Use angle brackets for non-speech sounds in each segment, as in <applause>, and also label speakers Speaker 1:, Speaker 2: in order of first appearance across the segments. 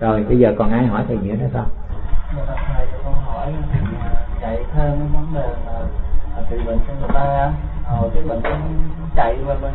Speaker 1: rồi bây giờ còn ai hỏi thầy nữa nữa không?
Speaker 2: Dạ thầy cho con hỏi chạy thêm cái vấn đề là trị bệnh cho người ta. Rồi cái bệnh chạy qua bên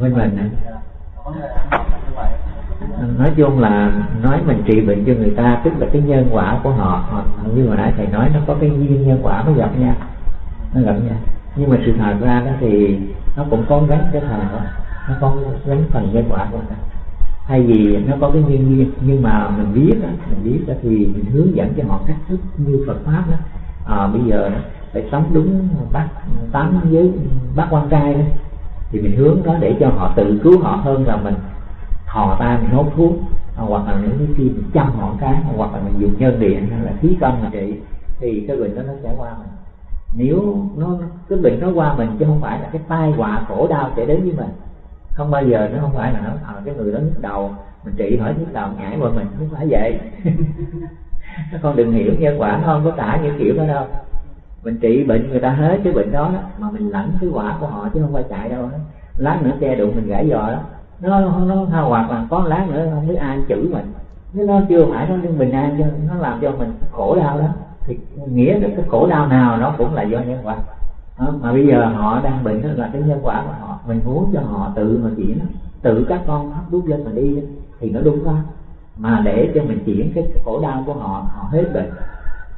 Speaker 1: bên mình
Speaker 2: vậy.
Speaker 1: Nói chung là nói mình trị bệnh cho người ta tức là cái nhân quả của họ họ như hồi nãy thầy nói nó có cái duyên nhân quả nó gặp nhau nó gặp nhau. Nhưng mà sự thật ra đó thì nó cũng có gánh cái đó nó có gánh phần nhân quả của người ta thay vì nó có cái nhân nhưng mà mình biết đó, mình biết đó thì mình hướng dẫn cho họ cách thức như Phật pháp đó. À, bây giờ đó, phải sống đúng bác tám với bác quan trai đó. Thì mình hướng đó để cho họ tự cứu họ hơn là mình thò tay mình hốt thuốc à, hoặc là những cái khi mình chăm họ cái hoặc là mình dùng nhân điện hay là khí công mà trị thì cái bệnh đó nó sẽ qua mình. Nếu nó cái bệnh nó qua mình chứ không phải là cái tai họa khổ đau sẽ đến với mình không bao giờ nó không phải là nó à, cái người đó nhức đầu. Mình trị hỏi nhức đầu nhảy qua mình không phải vậy. <laughs> Các con đừng hiểu nhân quả không có tả những kiểu đó đâu. Mình trị bệnh người ta hết cái bệnh đó, đó mà mình lãnh cái quả của họ chứ không phải chạy đâu. Đó. lát nữa xe đụng mình gãy giò đó. Nó nó hoặc là có lát nữa không biết ai chửi mình. Nếu nó chưa phải nó bình an cho nó làm cho mình khổ đau đó. Thì nghĩa là cái khổ đau nào nó cũng là do nhân quả đó, mà bây giờ họ đang bệnh đó là cái nhân quả của họ. Mình muốn cho họ tự mà chuyển tự các con hấp đút lên mà đi thì nó đúng không mà để cho mình chuyển cái khổ đau của họ họ hết bệnh.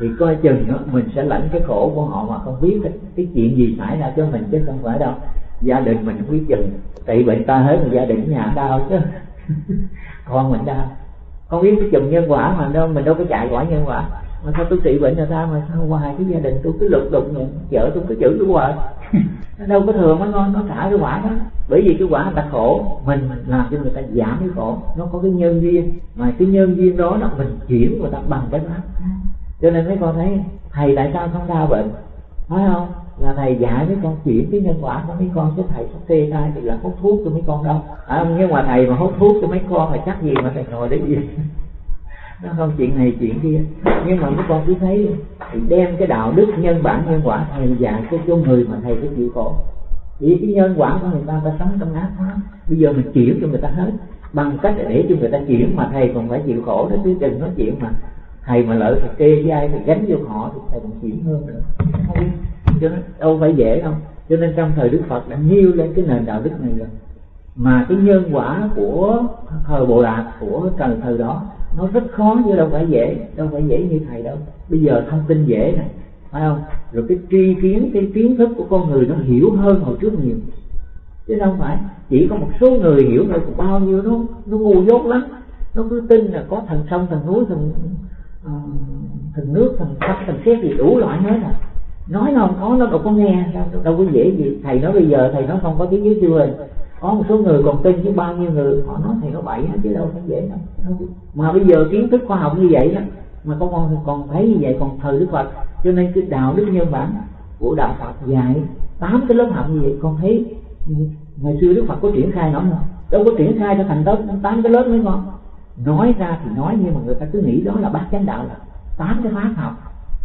Speaker 1: Thì coi chừng đó, mình sẽ lãnh cái khổ của họ mà không biết cái, cái chuyện gì xảy ra cho mình chứ không phải đâu. Gia đình mình không biết chừng. Tại bệnh ta hết mà gia đình nhà đau chứ. <laughs> Con mình đau. Không biết cái chừng nhân quả mà đâu mình đâu có chạy quả nhân quả mà sao tôi trị bệnh cho ta mà sao hoài cái gia đình tôi cứ lục đục nhận vợ tôi cứ chửi tôi hoài nó đâu có thường mới ngon nó trả cái quả đó. Bởi vì cái quả người ta khổ mình làm cho người ta giảm cái khổ. Nó có cái nhân duyên. Mà cái nhân duyên đó là mình chuyển người ta bằng cái pháp. Cho nên mấy con thấy thầy tại sao không đau bệnh? Phải không? Là thầy dạy mấy con chuyển cái nhân quả của mấy con chứ thầy có kê khai thì là hút thuốc cho mấy con đâu. À, nhưng mà thầy mà hút thuốc cho mấy con là chắc gì mà thầy ngồi đấy gì nó không chuyện này, chuyện kia. Nhưng mà mấy con cứ thấy thì đem cái đạo đức nhân bản nhân quả thầy dạy cho cho người mà thầy phải chịu khổ. Vì cái nhân quả của người ta ta sống trong ác quá bây giờ mình chuyển cho người ta hết. Bằng cách để cho người ta chuyển mà thầy còn phải chịu khổ đó, chứ đừng nói chuyện mà thầy mà lợi thầy kê với ai thì gánh vô họ thì thầy còn chuyển hơn nữa. Không cho nên đâu phải dễ đâu. Cho nên trong thời đức phật đã nhiêu lên cái nền đạo đức này rồi. Mà cái nhân quả của thời bộ đạt của thời thời đó nó rất khó chứ đâu phải dễ đâu phải dễ như thầy đâu. Bây giờ thông tin dễ này phải không? Rồi cái tri kiến cái kiến thức của con người nó hiểu hơn hồi trước nhiều. Chứ đâu phải chỉ có một số người hiểu thôi còn bao nhiêu nó nó ngu dốt lắm. Nó cứ tin là có thần sông thần núi thần uh, thần nước thần sắp thần xét gì đủ loại hết à. Nói nó không có nó đâu có nghe đâu, đâu có dễ gì. Thầy nói bây giờ thầy nói không có tiếng dưới chưa? Có một số người còn tin chứ bao nhiêu người. Họ nói thầy nó bậy hết chứ đâu phải dễ đâu. Mà bây giờ kiến thức khoa học như vậy đó, mà có con còn thấy như vậy còn thờ đức phật. Cho nên cái đạo đức nhân bản của đạo phật dạy tám cái lớp học như vậy, con thấy ngày xưa đức phật có triển khai nó không? Đâu có triển khai cho thành tốt tám cái lớp mới ngon. Nói ra thì nói, nhưng mà người ta cứ nghĩ đó là bát chánh đạo là tám cái pháp học.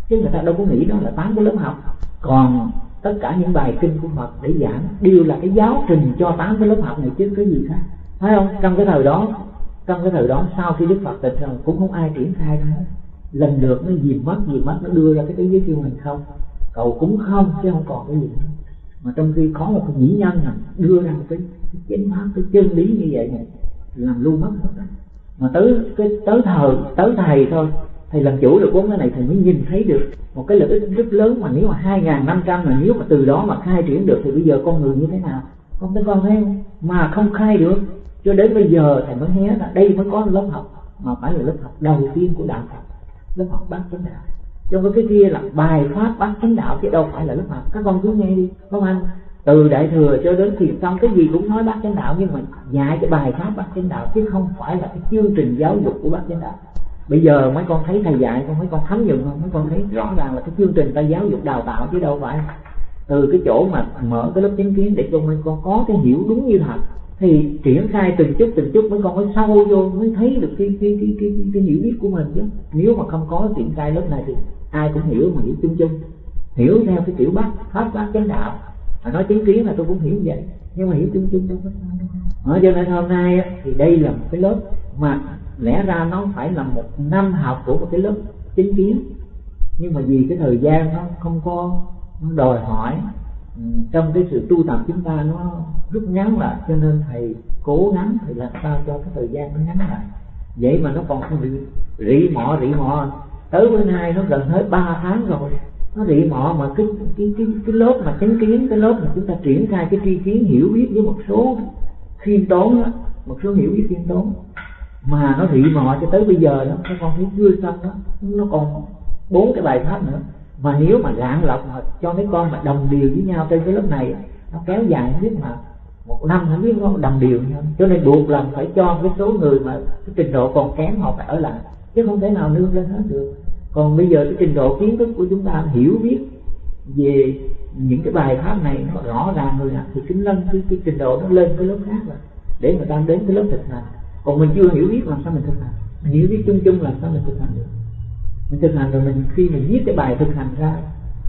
Speaker 1: Chứ người ta đâu có nghĩ đó là tám cái lớp học. Còn tất cả những bài kinh của Phật để giảng đều là cái giáo trình cho tám cái lớp học này chứ cái gì khác. Phải không? Trong cái thời đó trong cái thời đó sau khi Đức Phật tịch rồi cũng không ai triển khai nữa lần lượt nó dìm mất dìm mất nó đưa ra cái thế giới siêu mình không. Cầu cũng không chứ không còn cái gì nữa. Mà trong khi có một cái nhĩ nhân này đưa ra một cái, cái chánh pháp cái chân lý như vậy này làm luôn mất mà tới cái tới thời tới thầy thôi thầy làm chủ được bốn cái này, thầy mới nhìn thấy được một cái lợi ích rất lớn mà nếu mà hai ngàn năm trăm mà nếu mà từ đó mà khai triển được thì bây giờ con người như thế nào? Con thấy con thấy không mà không khai được. Cho đến bây giờ thầy mới hé là đây mới có lớp học, mà phải là lớp học đầu tiên của đạo Phật, lớp học bát chánh đạo. Trong cái kia là bài pháp bát chánh đạo chứ đâu phải là lớp học. Các con cứ nghe đi, không anh từ đại thừa cho đến thiền xong cái gì cũng nói bát chánh đạo, nhưng mà dạy cái bài pháp bát chánh đạo chứ không phải là cái chương trình giáo dục của bát chánh đạo bây giờ mấy con thấy thầy dạy con mấy con thấm dụng không? Mấy con thấy rõ ràng là cái chương trình ta giáo dục đào tạo chứ đâu phải từ cái chỗ mà mở cái lớp chánh kiến để cho mấy con có cái hiểu đúng như thật. Thì triển khai từng chút từng chút mấy con mới sâu vô mới thấy được cái cái cái cái, cái, cái hiểu biết của mình chứ. Nếu mà không có triển khai lớp này thì ai cũng hiểu mà hiểu chung chung. Hiểu theo cái kiểu bác pháp bác chánh đạo. Mà nói chánh kiến là tôi cũng hiểu vậy nhưng mà hiểu chung chung. Đâu có sao cho nên hôm nay thì đây là một cái lớp mà lẽ ra nó phải là một năm học của một cái lớp chính kiến. Nhưng mà vì cái thời gian nó không có nó đòi hỏi ừ, trong cái sự tu tập chúng ta nó rút ngắn lại cho nên thầy cố gắng thì làm sao cho cái thời gian nó ngắn lại. Vậy mà nó còn không bị rỉ mọ rỉ mọ tới bữa nay nó gần hết 3 tháng rồi. Nó rỉ mọ mà cái cái cái cái lớp mà chánh kiến cái lớp mà chúng ta triển khai cái tri kiến hiểu biết với một số khiêm tốn đó, một số hiểu biết khiêm tốn mà nó rỉ mọ cho tới bây giờ đó nó con thấy chưa xong đó nó còn bốn cái bài pháp nữa. Mà nếu mà lạng lọc mà cho mấy con mà đồng điều với nhau trên cái lớp này nó kéo dài không biết mà một năm không biết nó đồng điều nhau. Cho nên buộc lòng phải cho cái số người mà cái trình độ còn kém họ phải ở lại. Chứ không thể nào nương lên hết được. Còn bây giờ cái trình độ kiến thức của chúng ta hiểu biết về những cái bài pháp này nó rõ ràng rồi thì kính lân cái, cái trình độ nó lên cái lớp khác rồi để mà ta đến cái lớp thực hành còn mình chưa hiểu biết làm sao mình thực hành. Mình hiểu biết chung chung làm sao mình thực hành được. Mình thực hành rồi mình, khi mình viết cái bài thực hành ra,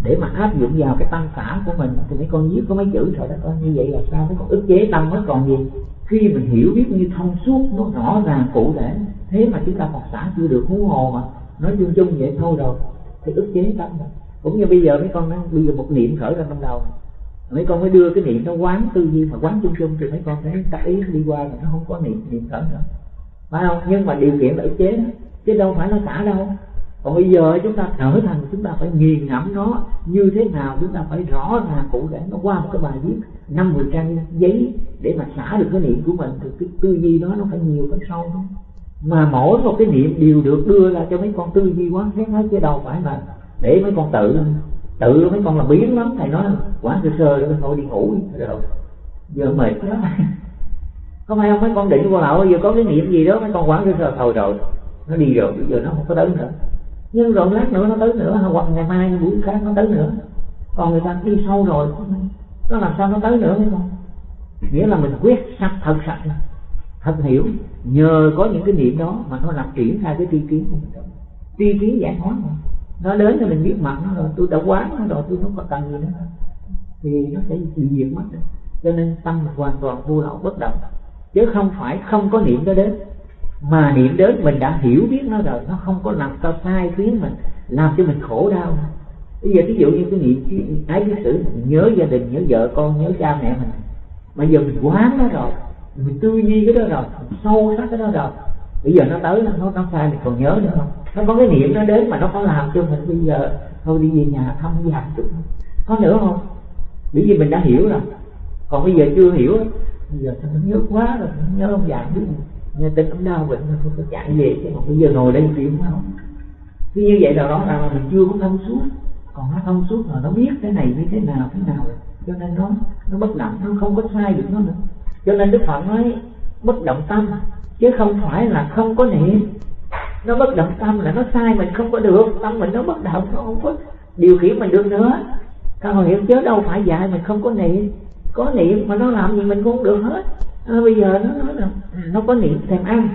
Speaker 1: để mà áp dụng vào cái tâm xã của mình, thì mấy con viết có mấy chữ thôi đó con như vậy là sao? Mấy con ức chế tâm nó còn gì? Khi mình hiểu biết như thông suốt, nó rõ ràng, cụ thể, thế mà chúng ta Phật xã chưa được hú hồ mà nói chung chung vậy thôi rồi, thì ức chế tâm rồi cũng như bây giờ mấy con nói, bây giờ một niệm khởi ra trong đầu mấy con mới đưa cái niệm nó quán tư duy, mà quán chung chung thì mấy con thấy tác ý, đi qua là nó không có niệm niệm khởi nữa phải không? Nhưng mà điều kiện là ức chế đó, chứ đâu phải nó xả đâu. Còn bây giờ chúng ta trở thành, chúng ta phải nghiền ngẫm nó như thế nào, chúng ta phải rõ ràng cụ thể. Nó qua một cái bài viết năm mười trang giấy để mà xả được cái niệm của mình, thì cái tư duy đó nó phải nhiều phải sâu thôi mà mỗi một cái niệm đều được đưa ra cho mấy con tư duy quán xét hết chứ đâu phải là để mấy con tự tự mấy con là biến lắm, thầy nói, quá sơ sơ rồi thôi đi ngủ rồi giờ mệt lắm <laughs> có phải không? Mấy con định con nào giờ có cái niệm gì đó, mấy con quán sơ sơ, thôi rồi, nó đi rồi, bây giờ nó không có tới nữa. Nhưng rồi lát nữa nó tới nữa, hoặc ngày mai, buổi khác nó tới nữa. Còn người ta đi sâu rồi, nó làm sao nó tới nữa, mấy con? Nghĩa là mình quyết sạch thật sạch thật hiểu, nhờ có những cái niệm đó mà nó làm triển khai cái tri kiến của mình. Tri kiến giải thoát mà nó đến thì mình biết mặt nó rồi tôi đã quán nó rồi, tôi không còn cần gì nữa. Thì nó sẽ bị diệt mất cho nên tâm hoàn toàn vô lậu, bất động. Chứ không phải không có niệm nó đến. Mà niệm đến mình đã hiểu biết nó rồi, nó không có làm sao sai khiến mình, làm cho mình khổ đau. Bây giờ ví dụ như cái niệm ái cái sự nhớ gia đình, nhớ vợ con, nhớ cha mẹ mình. Mà giờ mình quán nó rồi, mình tư duy cái đó rồi, mình sâu sắc cái đó rồi. Bây giờ nó tới nó nó sai, mình còn nhớ nữa không? Nó có cái niệm nó đến mà nó có làm cho mình bây giờ, thôi đi về nhà thăm già chút có nữa không? Bởi vì mình đã hiểu rồi. Còn bây giờ chưa hiểu. Bây giờ sao nhớ quá rồi nhớ ông già biết nghe tin ông đau bệnh nó không có chạy về chứ. Còn bây giờ ngồi đây chịu không khi như vậy là đó là mình chưa có thông suốt. Còn nó thông suốt rồi nó biết cái này như thế nào thế nào. Rồi cho nên nó nó bất động, nó không có sai được nó nữa. Cho nên đức phật nói, bất động tâm. Chứ không phải là không có niệm nó bất động tâm là nó sai mình không có được. Tâm mình nó bất động nó không có điều khiển mình được nữa. Con hiểu chứ đâu phải dạy mình không có niệm. Có niệm mà nó làm gì mình cũng không được hết. À, bây giờ nó nói là nó có niệm thèm ăn.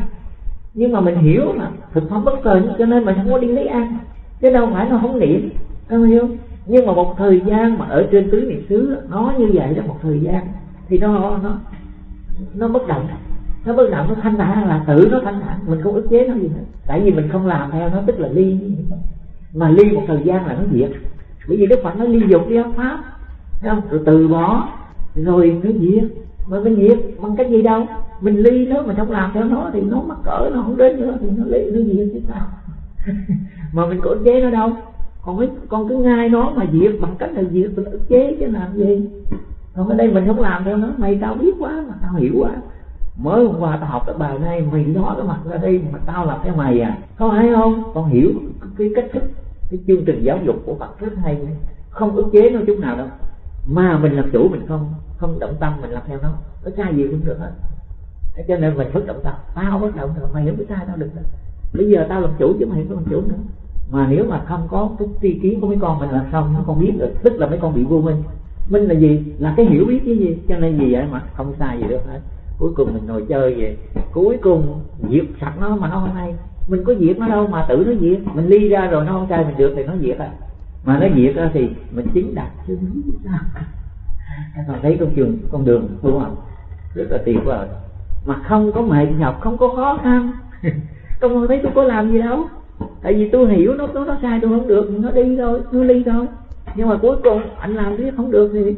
Speaker 1: Nhưng mà mình hiểu mà thực phẩm bất cần cho nên mình không có đi lấy ăn. Chứ đâu phải nó không niệm. Các hiểu nhưng mà một thời gian mà ở trên tứ niệm xứ nó như vậy là một thời gian. Thì nó nó nó bất động nó bất động nó thanh thản là tự nó thanh thản. Mình không ức chế nó gì hết. Tại vì mình không làm theo nó, tức là ly. Mà ly một thời gian là nó diệt. Bởi vì đức phật nó ly dục đi pháp. Không? rồi từ bỏ. Rồi nó diệt. Mà mình diệt bằng cách gì đâu? Mình ly nó mà không làm theo nó thì nó mắc cỡ, nó không đến nữa thì nó ly, nó diệt chứ sao? <laughs> Mà mình có ức chế nó đâu. Còn cái con cứ ngay nó mà diệt bằng cách là diệt, mình ức chế chứ làm gì? Còn ở đây mình không làm theo nó, mày tao biết quá mà tao hiểu quá mới hôm qua tao học cái bài này, mày nói cái mặt ra đây mà tao làm theo mày à. Có hay không? Con hiểu cái cách thức, cái chương trình giáo dục của Phật rất hay. Không ức chế nó chút nào đâu. Mà mình làm chủ mình không không động tâm mình làm theo nó. Có sai gì cũng được hết. Thế cho nên mình bất động tâm. Tao bất động tâm, mày không biết sai tao được đâu. Bây giờ tao làm chủ chứ mày không làm chủ nữa. Mà nếu mà không có cái tri kiến của mấy con mình làm xong, nó không biết được. Tức là mấy con bị vô minh. Minh là gì? Là cái hiểu biết cái gì? Cho nên gì vậy mà không sai gì được hết cuối cùng mình ngồi chơi về cuối cùng diệt sạch nó mà nó không hay. Mình có diệt nó đâu mà tự nó diệt mình ly ra rồi nó không sai mình được thì nó diệt à. Mà nó diệt ra thì mình chính đạt chứ sao các bạn thấy con trường con đường đúng không rất là tuyệt vời. Mà không có mệt nhọc không có khó khăn. <laughs> Con không thấy tôi có làm gì đâu. Tại vì tôi hiểu nó nó, nó sai tôi không được. Nó đi thôi nó ly thôi. Nhưng mà cuối cùng anh làm thế không được thì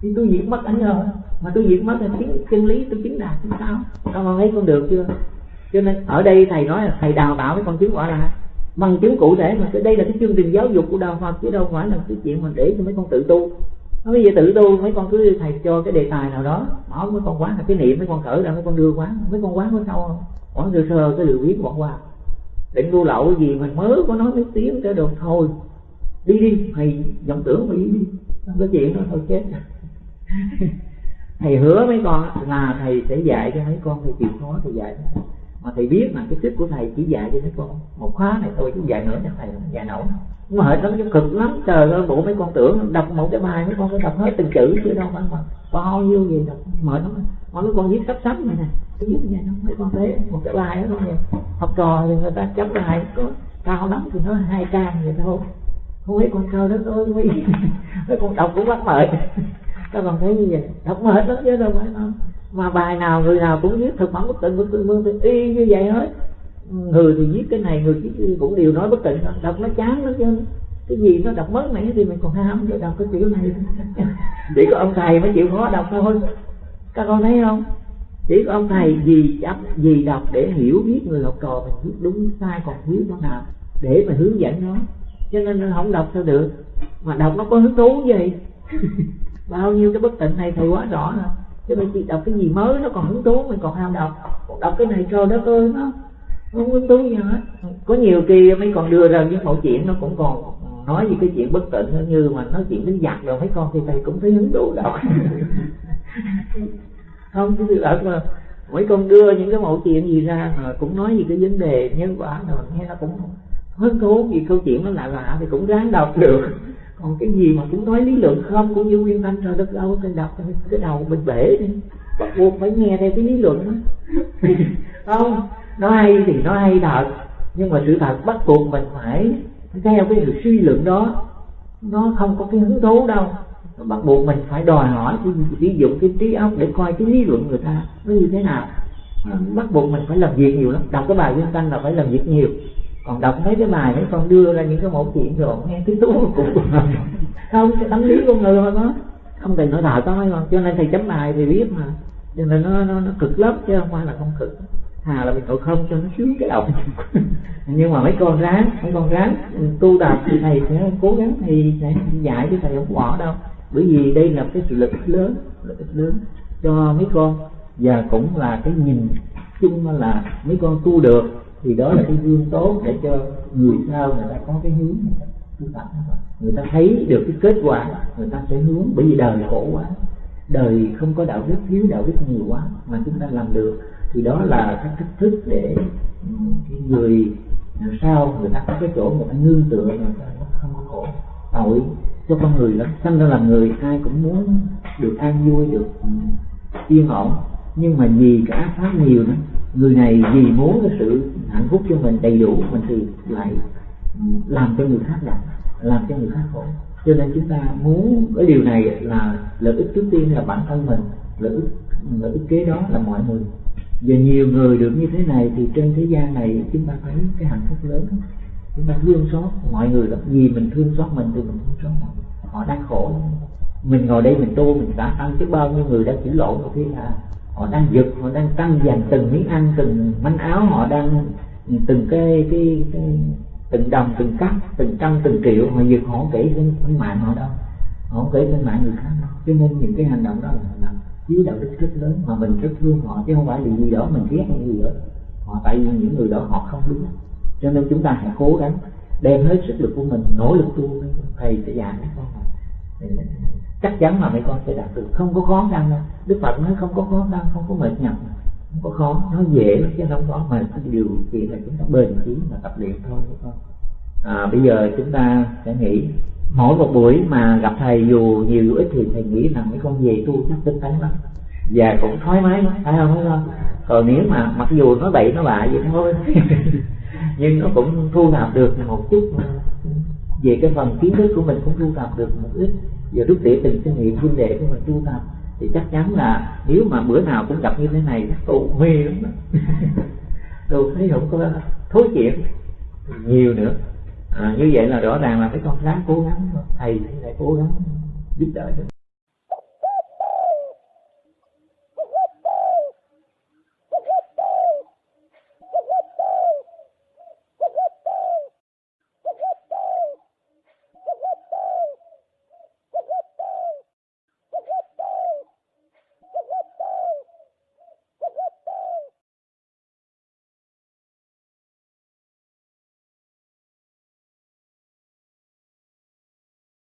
Speaker 1: thì tôi diệt mất anh rồi mà tôi diệt mất là tiếng chân lý tôi chính đạt thì sao con thấy con được chưa? Cho nên ở đây thầy nói là thầy đào tạo mấy con chứng quả là bằng chứng cụ thể mà đây là cái chương trình giáo dục của đạo Phật chứ đâu phải là cái chuyện mình để cho mấy con tự tu. Nó bây giờ tự tu mấy con cứ thầy cho cái đề tài nào đó bỏ mấy con quán là cái niệm mấy con khởi ra mấy con đưa quán. Mấy con quán có sau, không bỏ sơ sơ cái điều biết bỏ qua. Định đua lậu gì mình mới có nói mấy tiếng cho được thôi. Đi đi thầy dòng tưởng mà đi đi. Không có chuyện đó thôi chết <laughs> thầy hứa mấy con là thầy sẽ dạy cho mấy con, thầy chịu khó thầy dạy mà thầy biết là cái chức của thầy chỉ dạy cho mấy con. Một khóa này thôi, chứ dạy nữa cho thầy dạy nổi. Mà hệ lắm cực lắm. Trời ơi, bộ mấy con tưởng đọc một cái bài, mấy con phải đọc hết từng chữ, chứ đâu phải mà bao nhiêu gì đọc mệt lắm. Mà mấy con viết sắp sắp này nè viết vậy đó. Mấy con thấy một cái bài đó thôi. Học trò thì người ta chấm bài, có cao lắm thì nó hai trang vậy thôi. Không biết con cao đó tôi <laughs> mấy con đọc cũng bắt mệt các con thấy như vậy. Đọc hết đó, chứ đâu phải không? Mà bài nào người nào cũng viết thực phẩm bất tịnh bất tịnh bất thì y như vậy hết. Người thì viết cái này, người viết cũng đều nói bất tịnh đọc nó chán lắm chứ. Cái gì nó đọc mất này thì mình còn ham để đọc cái kiểu này. <laughs> Chỉ có ông thầy mới chịu khó đọc thôi. Các con thấy không? Chỉ có ông thầy gì chấp gì đọc để hiểu biết người học trò mình biết đúng, sai còn thiếu chỗ nào để mà hướng dẫn nó. Cho nên không đọc sao được. Mà đọc nó có hứng thú gì <laughs> bao nhiêu cái bất tịnh này thầy quá rõ rồi. Cho nên chị đọc cái gì mới nó còn hứng thú, mình còn ham đọc. Đọc cái này cho đó ơi nó không? Hứng thú gì hết. Có nhiều kỳ mấy còn đưa ra những mẫu chuyện nó cũng còn nói về cái chuyện bất tịnh như mà nói chuyện đến giặc rồi, mấy con thì thầy cũng thấy hứng thú đọc. <laughs> Không, cái sự mà mấy con đưa những cái mẫu chuyện gì ra mà cũng nói về cái vấn đề nhân quả rồi, nghe nó cũng hứng thú, vì câu chuyện nó lạ lạ thì cũng ráng đọc được còn cái gì mà cũng nói lý luận không? Cũng như nguyên thanh rồi đất đâu thì đọc cái đầu mình bể đi. Bắt buộc phải nghe theo cái lý luận đó. <laughs> Không nó hay thì nó hay thật. Nhưng mà sự thật bắt buộc mình phải theo cái sự suy luận đó. Nó không có cái hứng thú đâu. Nó bắt buộc mình phải đòi hỏi sử dụng cái trí óc để coi cái lý luận người ta nó như thế nào. Bắt buộc mình phải làm việc nhiều lắm. Đọc cái bài nguyên thanh là phải làm việc nhiều còn đọc mấy cái bài mấy con đưa ra những cái mẫu chuyện rồi nghe tiếng tú cũng không cái tâm lý con người thôi đó không thầy nói đạo có mà cho nên thầy chấm bài thì biết mà. Cho nên nó nó, nó cực lắm chứ không phải là không cực. Thà là mình ngồi không cho nó sướng cái đầu. <laughs> Nhưng mà mấy con ráng mấy con ráng tu tập thì thầy sẽ cố gắng thì sẽ dạy chứ thầy không bỏ đâu. Bởi vì đây là cái sự lực lớn lực lớn cho mấy con. Và cũng là cái nhìn chung là mấy con tu được thì đó là cái gương tốt để cho người sau người ta có cái hướng tu tập. Người ta thấy được cái kết quả, người ta sẽ hướng. Bởi vì đời khổ quá. Đời không có đạo đức, thiếu đạo đức nhiều quá mà chúng ta làm được. Thì đó là cái cách thức để cái người sau người ta có cái chỗ người ta nương tựa người ta không có khổ. Tội cho con người lắm. Sanh ra làm người, ai cũng muốn được an vui, được yên ổn. Nhưng mà vì cái ác pháp nhiều đó người này vì muốn cái sự hạnh phúc cho mình đầy đủ, mình thì lại ừ, làm cho người khác đau, làm cho người khác khổ. Cho nên chúng ta muốn cái điều này là lợi ích trước tiên là bản thân mình, lợi ích lợi ích kế đó là mọi người. Và nhiều người được như thế này thì trên thế gian này chúng ta thấy cái hạnh phúc lớn. Chúng ta thương xót mọi người lắm vì mình thương xót mình thì mình thương xót họ họ đang khổ. Mình ngồi đây mình tu mình đã tăng chứ bao nhiêu người đã chửi lộn một khi là họ đang giật họ đang tăng dành từng miếng ăn từng manh áo họ đang từng cái cái, cái từng đồng từng cắt từng trăm từng triệu. Họ giật họ kể trên mạng họ đâu. Họ kể trên mạng người khác đâu. Cho nên những cái hành động đó là, là dưới đạo đức rất lớn mà mình rất thương họ chứ không phải vì gì đó mình ghét hay gì đó. Họ tại vì những người đó họ không đúng. Cho nên chúng ta hãy cố gắng đem hết sức lực của mình nỗ lực tu. Thầy sẽ dạy các con chắc chắn là mấy con sẽ đạt được. Không có khó khăn đâu. Đức phật nói không có khó khăn không có mệt nhọc không có khó. Nó dễ lắm chứ không có mà cái điều kiện là chúng ta bền chí mà tập luyện thôi con à, bây giờ chúng ta sẽ nghĩ mỗi một buổi mà gặp thầy dù nhiều dù ít thì thầy nghĩ rằng mấy con về tu chắc tinh tấn lắm. Và cũng thoải mái lắm phải không? Phải không? Còn nếu mà mặc dù nó bậy nó bạ vậy thôi <laughs> nhưng nó cũng thu thập được một chút. Về cái phần kiến thức của mình cũng thu thập được một ít giờ rút tỉa từng cái nghiệm vấn đề của mình tu tập thì chắc chắn là nếu mà bữa nào cũng gặp như thế này chắc tôi mê lắm <laughs> tôi thấy không có thối chuyện nhiều nữa. À, như vậy là rõ ràng là phải con ráng cố gắng thầy lại cố gắng giúp đỡ